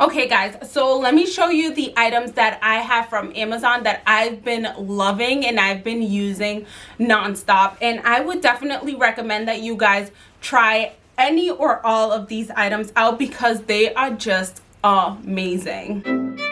Okay guys, so let me show you the items that I have from Amazon that I've been loving and I've been using nonstop. And I would definitely recommend that you guys try any or all of these items out because they are just amazing.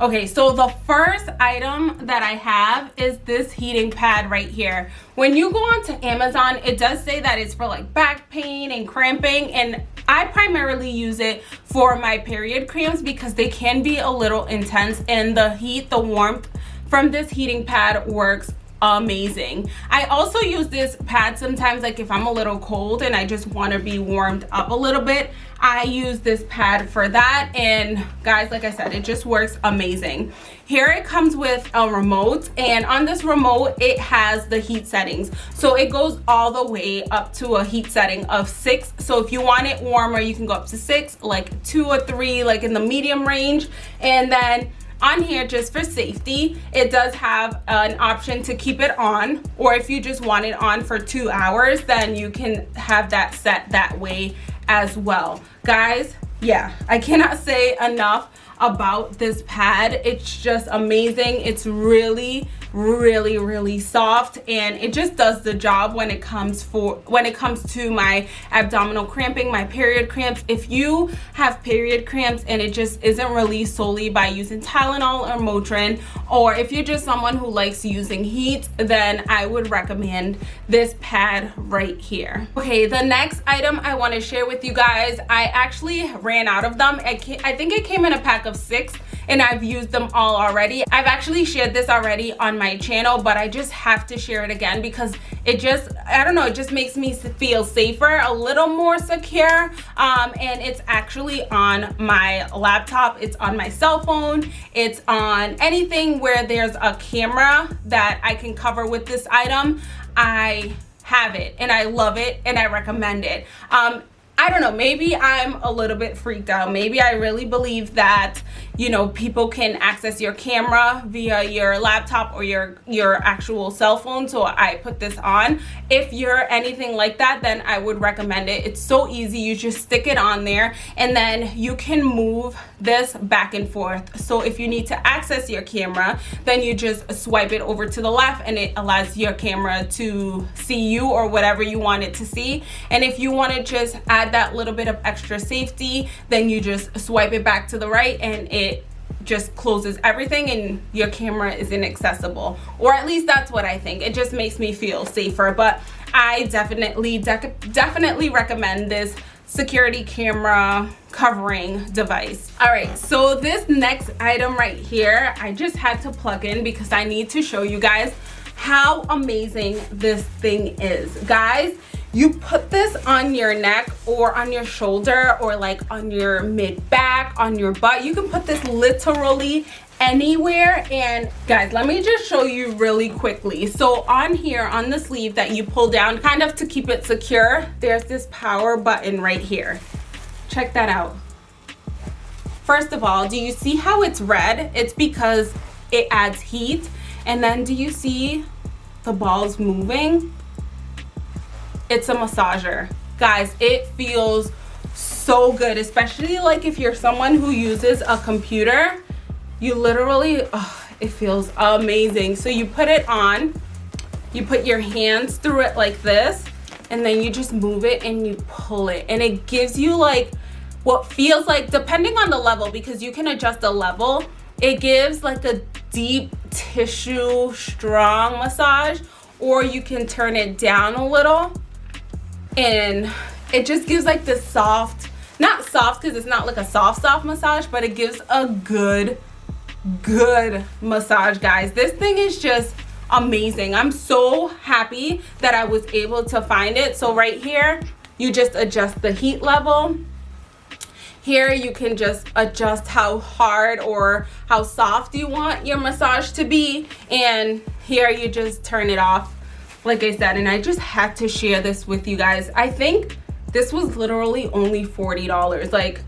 Okay, so the first item that I have is this heating pad right here. When you go onto Amazon, it does say that it's for like back pain and cramping and I primarily use it for my period cramps because they can be a little intense and the heat, the warmth from this heating pad works amazing i also use this pad sometimes like if i'm a little cold and i just want to be warmed up a little bit i use this pad for that and guys like i said it just works amazing. Here it comes with a remote and on this remote it has the heat settings. So it goes all the way up to a heat setting of six. So if you want it warmer you can go up to six like two or three like in the medium range. And then on here just for safety it does have an option to keep it on or if you just want it on for two hours then you can have that set that way as well. Guys yeah i cannot say enough about this pad. It's just amazing. It's really really really soft and it just does the job when it comes for when it comes to my abdominal cramping my period cramps. If you have period cramps and it just isn't released solely by using Tylenol or Motrin or if you're just someone who likes using heat then I would recommend this pad right here. Okay the next item I want to share with you guys I actually ran out of them. I, I think it came in a pack of six and I've used them all already. I've actually shared this already on my channel, but I just have to share it again because it just, I don't know, it just makes me feel safer, a little more secure. Um, and it's actually on my laptop. It's on my cell phone. It's on anything where there's a camera that I can cover with this item. I have it and I love it and I recommend it. Um, I don't know, maybe I'm a little bit freaked out. Maybe I really believe that, you know, people can access your camera via your laptop or your, your actual cell phone. So I put this on. If you're anything like that, then I would recommend it. It's so easy. You just stick it on there and then you can move this back and forth. So if you need to access your camera, then you just swipe it over to the left and it allows your camera to see you or whatever you want it to see. And if you want to just add that little bit of extra safety then you just swipe it back to the right and it just closes everything and your camera is inaccessible or at least that's what I think it just makes me feel safer but I definitely de definitely recommend this security camera covering device. All right so this next item right here I just had to plug in because I need to show you guys how amazing this thing is. Guys you put this on your neck or on your shoulder or like on your mid back on your butt. You can put this literally anywhere. And guys let me just show you really quickly. So on here on the sleeve that you pull down kind of to keep it secure there's this power button right here. Check that out. First of all do you see how it's red? It's because it adds heat. And then do you see the balls moving? It's a massager. Guys it feels so good especially like if you're someone who uses a computer you literally oh, it feels amazing. So you put it on you put your hands through it like this and then you just move it and you pull it. And it gives you like what feels like depending on the level because you can adjust the level it gives like a deep tissue strong massage or you can turn it down a little. And it just gives like the soft not soft because it's not like a soft soft massage but it gives a good good massage guys. This thing is just amazing. I'm so happy that i was able to find it. So right here you just adjust the heat level. Here you can just adjust how hard or how soft you want your massage to be. And here you just turn it off like I said, and I just had to share this with you guys. I think this was literally only $40. Like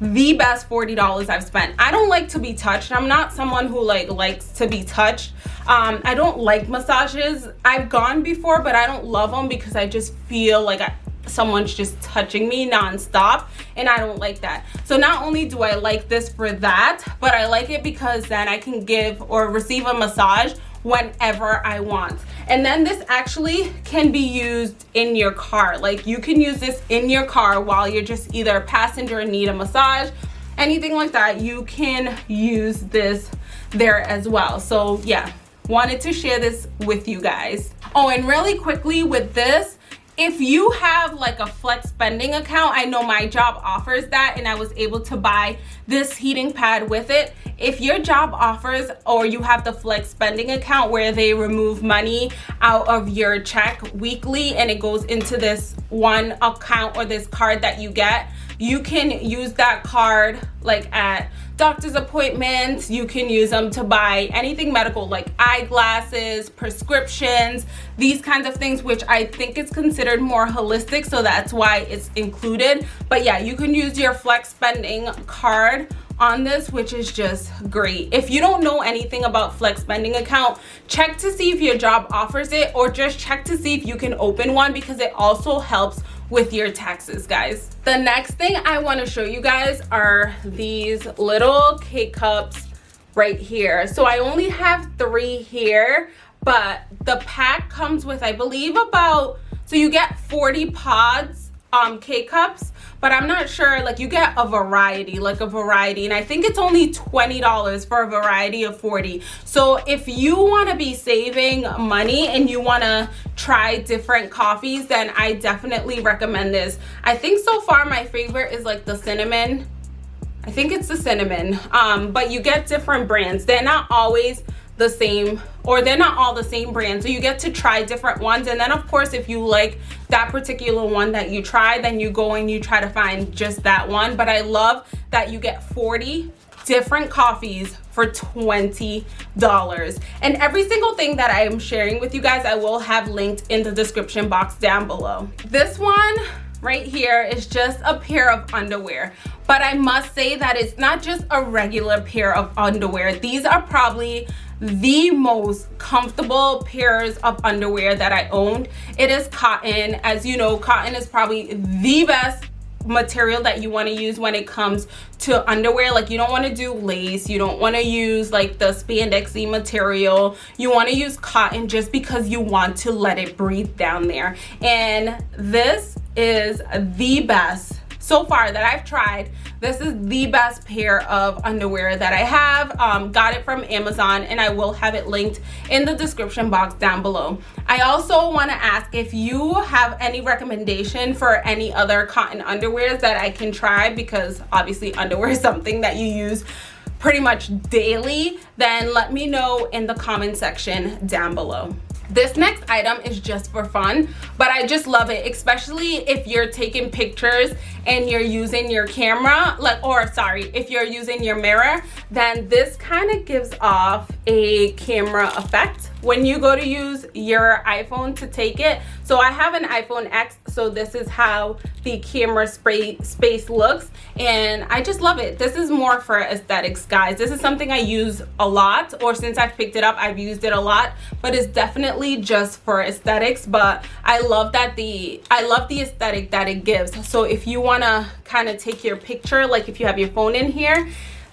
the best $40 I've spent. I don't like to be touched. I'm not someone who like likes to be touched. Um, I don't like massages. I've gone before, but I don't love them because I just feel like I, someone's just touching me nonstop and I don't like that. So not only do I like this for that, but I like it because then I can give or receive a massage whenever I want. And then this actually can be used in your car. Like you can use this in your car while you're just either a passenger and need a massage, anything like that, you can use this there as well. So yeah, wanted to share this with you guys. Oh, and really quickly with this, if you have like a flex spending account i know my job offers that and i was able to buy this heating pad with it if your job offers or you have the flex spending account where they remove money out of your check weekly and it goes into this one account or this card that you get you can use that card like at doctor's appointments. You can use them to buy anything medical like eyeglasses prescriptions these kinds of things which i think is considered more holistic so that's why it's included. But yeah you can use your flex spending card on this which is just great. If you don't know anything about flex spending account check to see if your job offers it or just check to see if you can open one because it also helps with your taxes guys. The next thing i want to show you guys are these little k-cups right here. So i only have three here but the pack comes with i believe about so you get 40 pods um k-cups but i'm not sure like you get a variety like a variety and i think it's only 20 dollars for a variety of 40 so if you want to be saving money and you want to try different coffees then i definitely recommend this. I think so far my favorite is like the cinnamon. I think it's the cinnamon um but you get different brands. They're not always the same or they're not all the same brand. So you get to try different ones. And then of course if you like that particular one that you try then you go and you try to find just that one. But i love that you get 40 different coffees for $20 and every single thing that i am sharing with you guys i will have linked in the description box down below. This one right here is just a pair of underwear. But i must say that it's not just a regular pair of underwear. These are probably the most comfortable pairs of underwear that I owned. It is cotton. As you know, cotton is probably the best material that you want to use when it comes to underwear. Like you don't want to do lace. You don't want to use like the spandexy material. You want to use cotton just because you want to let it breathe down there. And this is the best so far that I've tried this is the best pair of underwear that I have. Um, got it from Amazon and I will have it linked in the description box down below. I also want to ask if you have any recommendation for any other cotton underwears that I can try because obviously underwear is something that you use pretty much daily then let me know in the comment section down below this next item is just for fun but i just love it especially if you're taking pictures and you're using your camera like or sorry if you're using your mirror then this kind of gives off a camera effect. When you go to use your iphone to take it so i have an iphone x so this is how the camera spray space looks and i just love it. This is more for aesthetics guys. This is something i use a lot or since i've picked it up i've used it a lot but it's definitely just for aesthetics but i love that the i love the aesthetic that it gives. So if you want to kind of take your picture like if you have your phone in here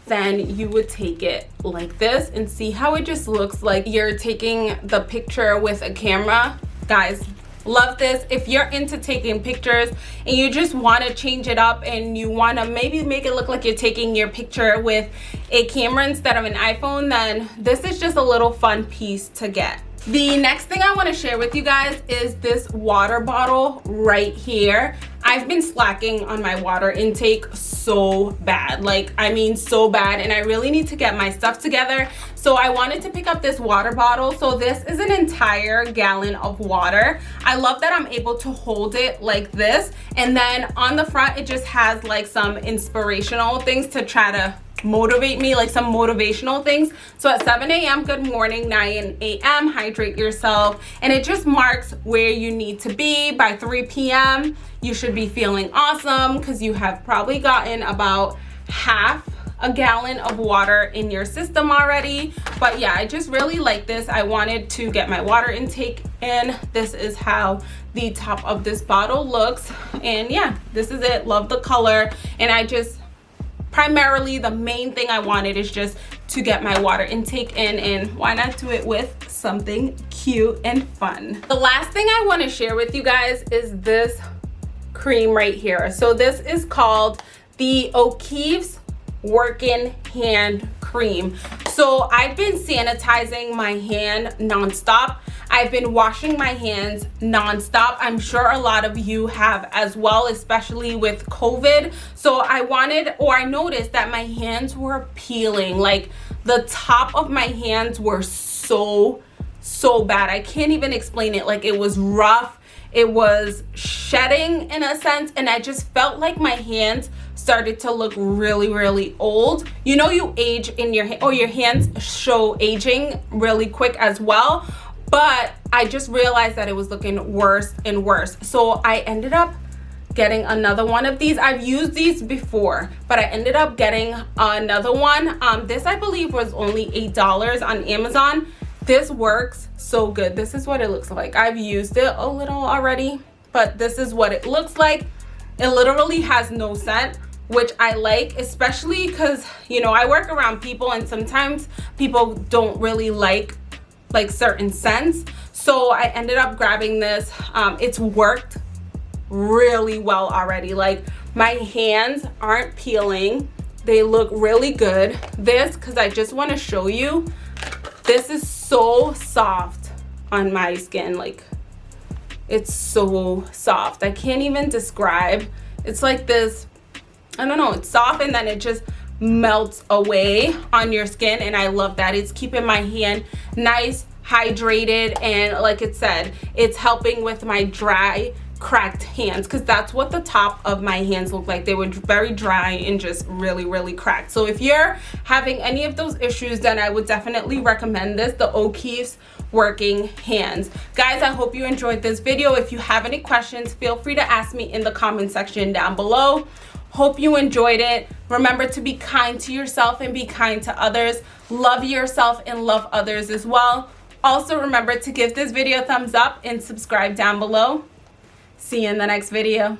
then you would take it like this and see how it just looks like. You're taking the picture with a camera. Guys love this. If you're into taking pictures and you just want to change it up and you want to maybe make it look like you're taking your picture with a camera instead of an iphone then this is just a little fun piece to get. The next thing i want to share with you guys is this water bottle right here I've been slacking on my water intake so bad. Like I mean so bad and I really need to get my stuff together. So I wanted to pick up this water bottle. So this is an entire gallon of water. I love that I'm able to hold it like this and then on the front it just has like some inspirational things to try to motivate me like some motivational things. So at 7 a.m good morning 9 a.m hydrate yourself. And it just marks where you need to be. By 3 p.m you should be feeling awesome because you have probably gotten about half a gallon of water in your system already. But yeah i just really like this. I wanted to get my water intake and this is how the top of this bottle looks. And yeah this is it. Love the color. And i just primarily the main thing i wanted is just to get my water intake in and why not do it with something cute and fun. The last thing i want to share with you guys is this cream right here. So this is called the o'keeffe's working hand cream. So i've been sanitizing my hand non-stop. I've been washing my hands non-stop. I'm sure a lot of you have as well especially with covid. So i wanted or i noticed that my hands were peeling. Like the top of my hands were so so bad. I can't even explain it. Like it was rough. It was shedding in a sense and i just felt like my hands started to look really really old. You know you age in your or your hands show aging really quick as well but i just realized that it was looking worse and worse. So i ended up getting another one of these. I've used these before but i ended up getting another one. Um this i believe was only eight dollars on amazon. This works so good. This is what it looks like. I've used it a little already but this is what it looks like. It literally has no scent which I like, especially because, you know, I work around people and sometimes people don't really like like certain scents. So I ended up grabbing this. Um, it's worked really well already. Like my hands aren't peeling. They look really good. This, because I just want to show you, this is so soft on my skin. Like it's so soft. I can't even describe. It's like this I don't know, it's soft and then it just melts away on your skin and I love that. It's keeping my hand nice, hydrated, and like it said, it's helping with my dry cracked hands because that's what the top of my hands look like. They were very dry and just really really cracked. So if you're having any of those issues then i would definitely recommend this the o'keeffe's working hands. Guys i hope you enjoyed this video. If you have any questions feel free to ask me in the comment section down below Hope you enjoyed it. Remember to be kind to yourself and be kind to others. Love yourself and love others as well. Also remember to give this video a thumbs up and subscribe down below. See you in the next video.